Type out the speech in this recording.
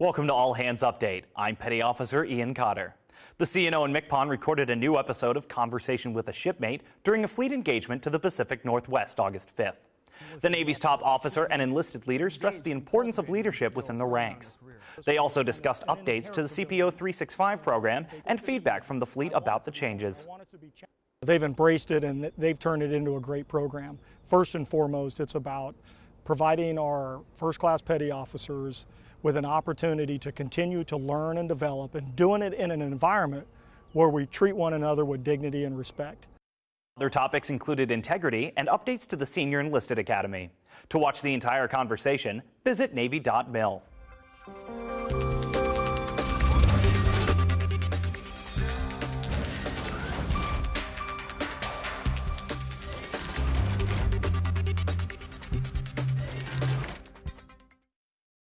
Welcome to All Hands Update. I'm Petty Officer Ian Cotter. The CNO in MCPON recorded a new episode of Conversation with a Shipmate during a fleet engagement to the Pacific Northwest August 5th. The Navy's top officer and enlisted leaders stressed the importance of leadership within the ranks. They also discussed updates to the CPO 365 program and feedback from the fleet about the changes. They've embraced it and they've turned it into a great program. First and foremost, it's about providing our first class petty officers with an opportunity to continue to learn and develop and doing it in an environment where we treat one another with dignity and respect. Other topics included integrity and updates to the Senior Enlisted Academy. To watch the entire conversation, visit Navy.mil.